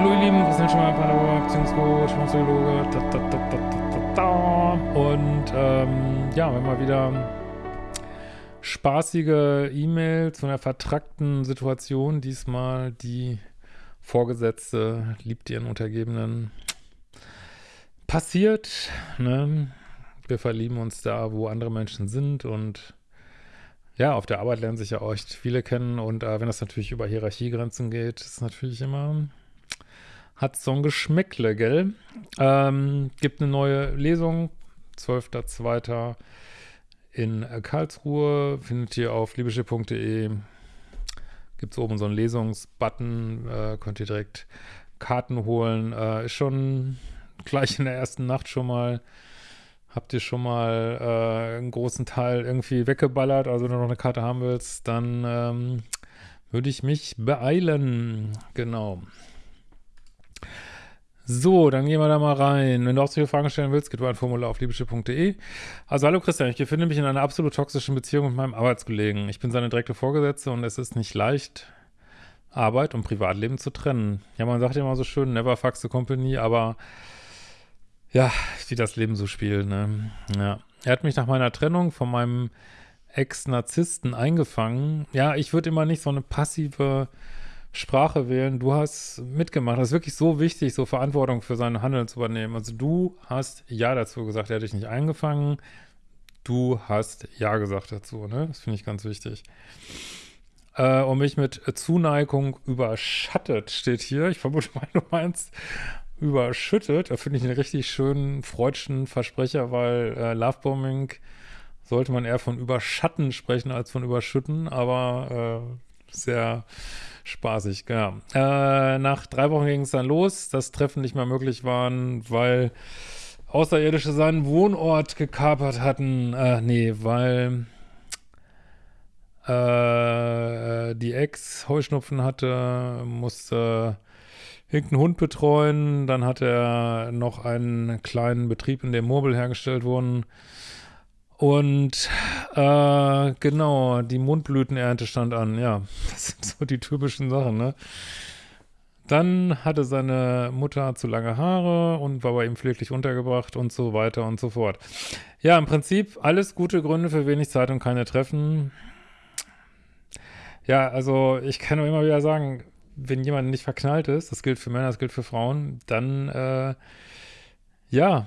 Hallo ihr Lieben, Christian Schemmer, Paderborn, Beziehungscoach, Psychologe, da, da, da, da, da, da. Und ähm, ja, wenn mal wieder spaßige E-Mail zu einer vertrackten Situation, diesmal die Vorgesetzte liebt ihren Untergebenen. Passiert, ne? Wir verlieben uns da, wo andere Menschen sind und ja, auf der Arbeit lernen sich ja auch echt viele kennen und äh, wenn das natürlich über Hierarchiegrenzen geht, ist natürlich immer hat so ein Geschmäckle, gell? Ähm, gibt eine neue Lesung, 12.02. in Karlsruhe, findet ihr auf liebeschiff.de. Gibt es oben so einen Lesungsbutton, äh, könnt ihr direkt Karten holen. Äh, ist schon gleich in der ersten Nacht schon mal, habt ihr schon mal äh, einen großen Teil irgendwie weggeballert, also wenn du noch eine Karte haben willst, dann ähm, würde ich mich beeilen. Genau. So, dann gehen wir da mal rein. Wenn du auch solche Fragen stellen willst, geht du ein Formular auf liebeschiff.de. Also, hallo Christian, ich befinde mich in einer absolut toxischen Beziehung mit meinem Arbeitskollegen. Ich bin seine direkte Vorgesetzte und es ist nicht leicht, Arbeit und Privatleben zu trennen. Ja, man sagt ja immer so schön, never fuck the company, aber ja, wie das Leben so spielt, ne? Ja. Er hat mich nach meiner Trennung von meinem Ex-Narzissten eingefangen. Ja, ich würde immer nicht so eine passive Sprache wählen. Du hast mitgemacht. Das ist wirklich so wichtig, so Verantwortung für sein Handeln zu übernehmen. Also du hast Ja dazu gesagt. Er hat dich nicht eingefangen. Du hast Ja gesagt dazu. Ne? Das finde ich ganz wichtig. Äh, und mich mit Zuneigung überschattet, steht hier. Ich vermute mal, du meinst überschüttet. Da finde ich einen richtig schönen freudschen Versprecher, weil äh, Lovebombing sollte man eher von überschatten sprechen als von überschütten, aber äh, sehr spaßig, ja. Äh, nach drei Wochen ging es dann los, dass Treffen nicht mehr möglich waren, weil Außerirdische seinen Wohnort gekapert hatten. Äh, nee, weil äh, die Ex Heuschnupfen hatte, musste irgendeinen Hund betreuen. Dann hatte er noch einen kleinen Betrieb, in dem Mobile hergestellt wurden. Und äh, genau, die Mundblütenernte stand an. Ja, das sind so die typischen Sachen, ne? Dann hatte seine Mutter zu lange Haare und war bei ihm pfleglich untergebracht und so weiter und so fort. Ja, im Prinzip alles gute Gründe für wenig Zeit und keine Treffen. Ja, also ich kann nur immer wieder sagen, wenn jemand nicht verknallt ist, das gilt für Männer, das gilt für Frauen, dann äh, ja,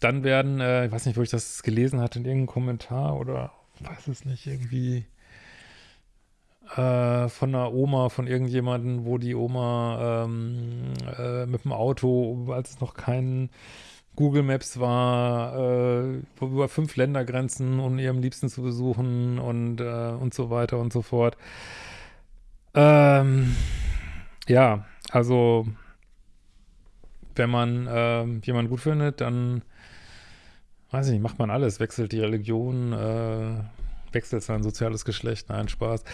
dann werden, äh, ich weiß nicht, wo ich das gelesen hatte, in irgendeinem Kommentar oder weiß es nicht, irgendwie äh, von einer Oma, von irgendjemandem, wo die Oma ähm, äh, mit dem Auto, als es noch kein Google Maps war, äh, über fünf Ländergrenzen, um ihrem Liebsten zu besuchen und, äh, und so weiter und so fort. Ähm, ja, also wenn man äh, jemanden gut findet, dann weiß ich nicht, macht man alles, wechselt die Religion, äh, wechselt sein soziales Geschlecht, nein, Spaß.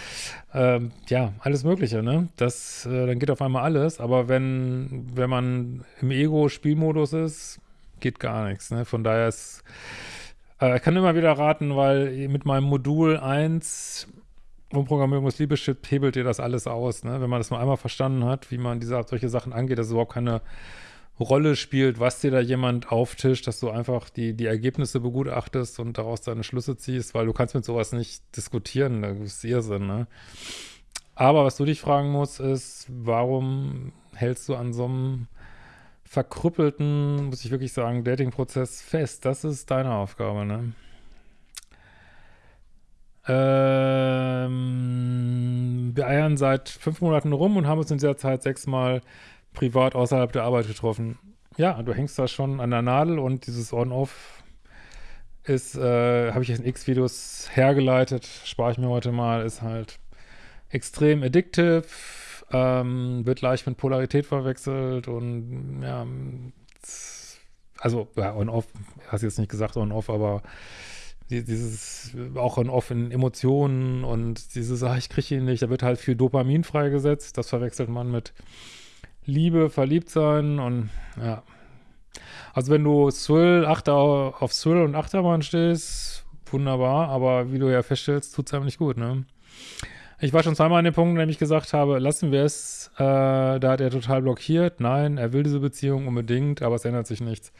Ähm, ja, alles Mögliche, ne? Das, äh, dann geht auf einmal alles, aber wenn, wenn man im Ego-Spielmodus ist, geht gar nichts, ne? Von daher ist, äh, ich kann immer wieder raten, weil mit meinem Modul 1 Umprogrammierung des Liebeschip hebelt ihr das alles aus, ne? Wenn man das mal einmal verstanden hat, wie man diese, solche Sachen angeht, dass es überhaupt keine Rolle spielt, was dir da jemand auftischt, dass du einfach die, die Ergebnisse begutachtest und daraus deine Schlüsse ziehst, weil du kannst mit sowas nicht diskutieren, das ist Irrsinn, ne? Aber was du dich fragen musst, ist, warum hältst du an so einem verkrüppelten, muss ich wirklich sagen, Dating-Prozess fest? Das ist deine Aufgabe, ne? Ähm, wir eiern seit fünf Monaten rum und haben uns in dieser Zeit sechsmal privat außerhalb der Arbeit getroffen. Ja, du hängst da schon an der Nadel und dieses On-Off ist, äh, habe ich jetzt in X-Videos hergeleitet, spare ich mir heute mal, ist halt extrem addictive, ähm, wird leicht mit Polarität verwechselt und ja, also ja, On-Off, hast jetzt nicht gesagt On-Off, aber dieses auch On-Off in Emotionen und dieses, ach, ich kriege ihn nicht, da wird halt viel Dopamin freigesetzt, das verwechselt man mit Liebe, verliebt sein und ja. Also wenn du Thrill, Achter, auf Thrill und Achterbahn stehst, wunderbar, aber wie du ja feststellst, tut es einem nicht gut, ne? Ich war schon zweimal an dem Punkt, in dem ich gesagt habe, lassen wir es. Äh, da hat er total blockiert. Nein, er will diese Beziehung unbedingt, aber es ändert sich nichts.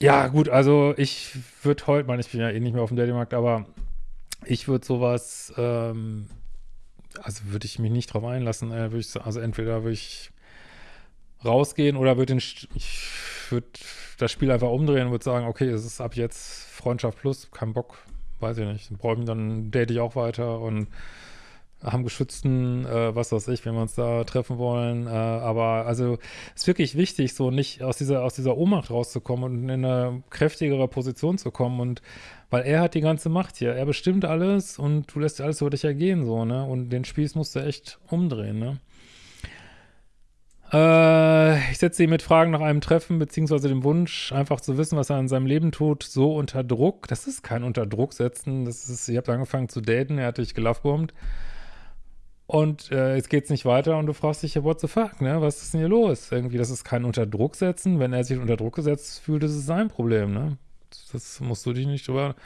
Ja, gut, also ich würde heute, meine, ich bin ja eh nicht mehr auf dem Datingmarkt, aber ich würde sowas, ähm, also würde ich mich nicht drauf einlassen. Äh, ich, also entweder würde ich rausgehen oder würde ich würde das Spiel einfach umdrehen und würde sagen, okay, es ist ab jetzt Freundschaft plus, kein Bock, weiß ich nicht. Dann, dann date ich auch weiter und haben geschützten, äh, was weiß ich, wenn wir uns da treffen wollen. Äh, aber also ist wirklich wichtig, so nicht aus dieser, aus dieser Ohnmacht rauszukommen und in eine kräftigere Position zu kommen. Und weil er hat die ganze Macht hier. Er bestimmt alles und du lässt alles über dich ergehen, so, ne? Und den Spieß musst du echt umdrehen, ne? Äh, ich setze ihn mit Fragen nach einem Treffen, beziehungsweise dem Wunsch, einfach zu wissen, was er in seinem Leben tut, so unter Druck. Das ist kein unter Druck setzen. Das ist, ihr habt angefangen zu daten, er hat dich gelovebombt. Und äh, jetzt geht's nicht weiter und du fragst dich, ja, what the fuck, ne? Was ist denn hier los? Irgendwie, das ist kein unter Druck setzen. Wenn er sich unter Druck gesetzt fühlt, ist es sein Problem, ne? Das musst du dich nicht drüber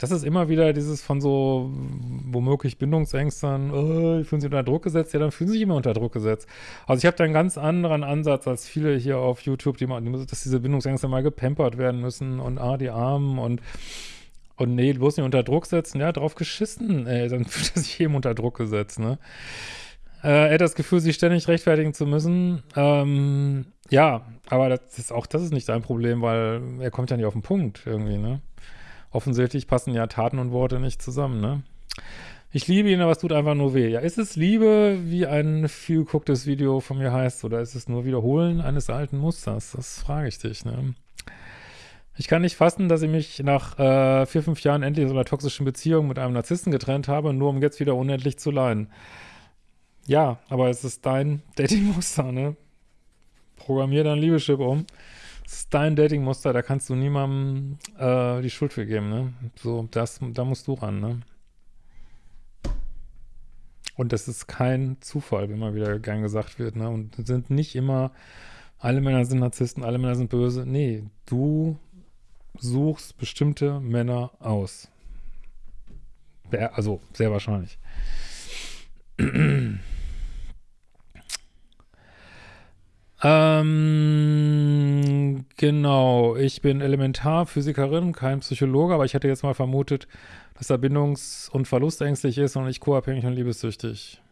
das ist immer wieder dieses von so womöglich Bindungsängstern, oh, fühlen sich unter Druck gesetzt, ja, dann fühlen sie sich immer unter Druck gesetzt. Also ich habe da einen ganz anderen Ansatz als viele hier auf YouTube, die mal, dass diese Bindungsängste mal gepampert werden müssen und ah, die Armen und und nee, bloß nicht unter Druck setzen, ja, drauf geschissen, ey, dann fühlt er sich eben unter Druck gesetzt, ne? Äh, er hat das Gefühl, sich ständig rechtfertigen zu müssen. Ähm, ja, aber das ist auch das ist nicht sein Problem, weil er kommt ja nicht auf den Punkt irgendwie, ne? offensichtlich passen ja Taten und Worte nicht zusammen, ne? Ich liebe ihn, aber es tut einfach nur weh. Ja, ist es Liebe, wie ein viel gegucktes Video von mir heißt, oder ist es nur Wiederholen eines alten Musters? Das frage ich dich, ne? Ich kann nicht fassen, dass ich mich nach äh, vier, fünf Jahren endlich aus einer toxischen Beziehung mit einem Narzissten getrennt habe, nur um jetzt wieder unendlich zu leiden. Ja, aber es ist dein Dating-Muster, ne? Programmier dein Liebeschip um ist dein Datingmuster, da kannst du niemandem äh, die Schuld für geben, ne? So, das, da musst du ran, ne? Und das ist kein Zufall, wie immer wieder gern gesagt wird, ne? Und sind nicht immer, alle Männer sind Narzissten, alle Männer sind böse. Nee, du suchst bestimmte Männer aus. Also, sehr wahrscheinlich. Ähm, genau, ich bin Elementarphysikerin, kein Psychologe, aber ich hätte jetzt mal vermutet, dass er bindungs- und verlustängstlich ist und nicht co-abhängig und liebessüchtig.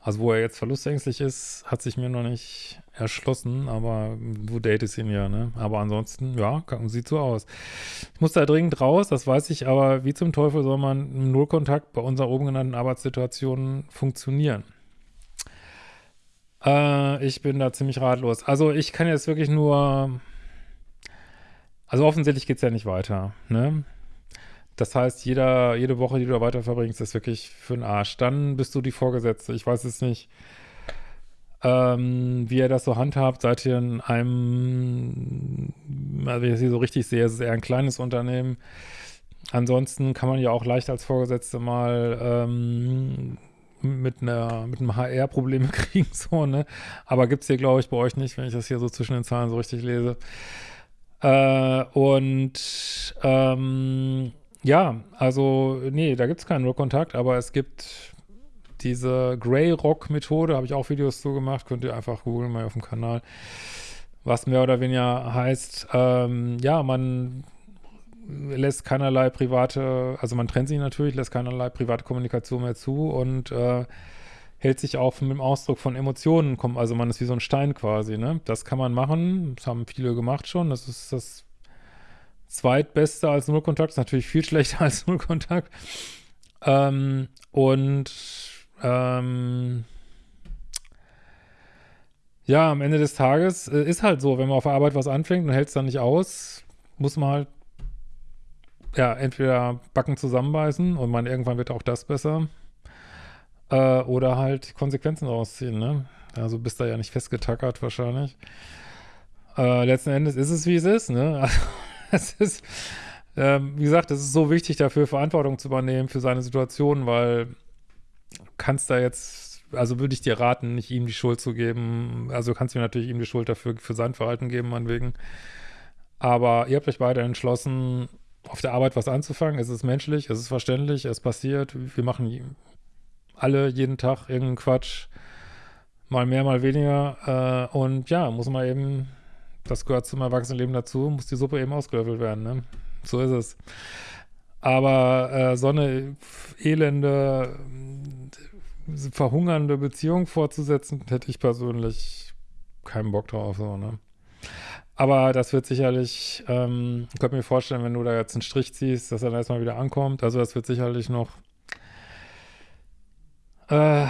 Also wo er jetzt verlustängstlich ist, hat sich mir noch nicht erschlossen, aber du datest ihn ja, ne? Aber ansonsten, ja, sieht so aus. Ich muss da dringend raus, das weiß ich, aber wie zum Teufel soll man im Nullkontakt bei unserer oben genannten Arbeitssituation funktionieren? Äh, ich bin da ziemlich ratlos. Also ich kann jetzt wirklich nur, also offensichtlich geht es ja nicht weiter, ne? Das heißt, jeder, jede Woche, die du da weiter verbringst, ist wirklich für den Arsch. Dann bist du die Vorgesetzte. Ich weiß es nicht, ähm, wie ihr das so handhabt. Seid ihr in einem, also wenn ich das hier so richtig sehe, ist es eher ein kleines Unternehmen. Ansonsten kann man ja auch leicht als Vorgesetzte mal ähm, mit einer mit einem HR Probleme kriegen, so, ne? Aber gibt es hier, glaube ich, bei euch nicht, wenn ich das hier so zwischen den Zahlen so richtig lese. Äh, und ähm, ja, also, nee, da gibt es keinen Rock-Kontakt, aber es gibt diese Grey Rock-Methode, habe ich auch Videos zu gemacht, könnt ihr einfach googeln mal auf dem Kanal, was mehr oder weniger heißt, ähm, ja, man lässt keinerlei private, also man trennt sich natürlich, lässt keinerlei private Kommunikation mehr zu und äh, hält sich auch mit dem Ausdruck von Emotionen, also man ist wie so ein Stein quasi, ne? Das kann man machen, das haben viele gemacht schon, das ist das zweitbeste als Nullkontakt, ist natürlich viel schlechter als Nullkontakt. Ähm, und ähm, ja, am Ende des Tages äh, ist halt so, wenn man auf der Arbeit was anfängt und hält es dann nicht aus, muss man halt ja, entweder Backen zusammenbeißen und man irgendwann wird auch das besser. Äh, oder halt Konsequenzen rausziehen, ne? Also bist da ja nicht festgetackert wahrscheinlich. Äh, letzten Endes ist es, wie es ist, ne? es ist, ähm, wie gesagt, es ist so wichtig dafür, Verantwortung zu übernehmen für seine Situation, weil kannst da jetzt, also würde ich dir raten, nicht ihm die Schuld zu geben. Also du kannst mir natürlich ihm die Schuld dafür für sein Verhalten geben, meinetwegen. Aber ihr habt euch beide entschlossen, auf der Arbeit was anzufangen. Es ist menschlich, es ist verständlich, es passiert. Wir machen alle jeden Tag irgendeinen Quatsch. Mal mehr, mal weniger. Äh, und ja, muss man eben, das gehört zum Erwachsenenleben dazu, muss die Suppe eben ausgelöffelt werden. Ne? So ist es. Aber äh, so eine elende, verhungernde Beziehung fortzusetzen, hätte ich persönlich keinen Bock drauf. So, ne? Aber das wird sicherlich, ähm, ich könnte mir vorstellen, wenn du da jetzt einen Strich ziehst, dass er dann erstmal wieder ankommt. Also das wird sicherlich noch, äh,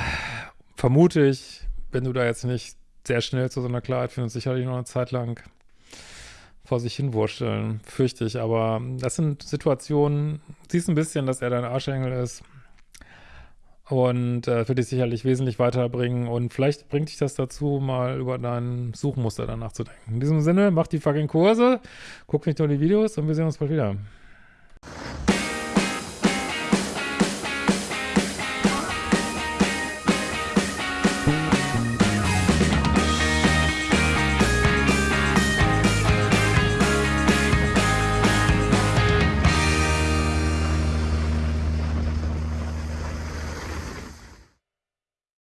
vermute ich, wenn du da jetzt nicht sehr schnell zu so einer Klarheit findest, sicherlich noch eine Zeit lang vor sich hin wursteln, fürchte ich. Aber das sind Situationen, siehst ein bisschen, dass er dein Arschengel ist und äh, wird dich sicherlich wesentlich weiterbringen und vielleicht bringt dich das dazu, mal über dein Suchmuster danach zu denken. In diesem Sinne, mach die fucking Kurse, guck nicht nur die Videos und wir sehen uns bald wieder.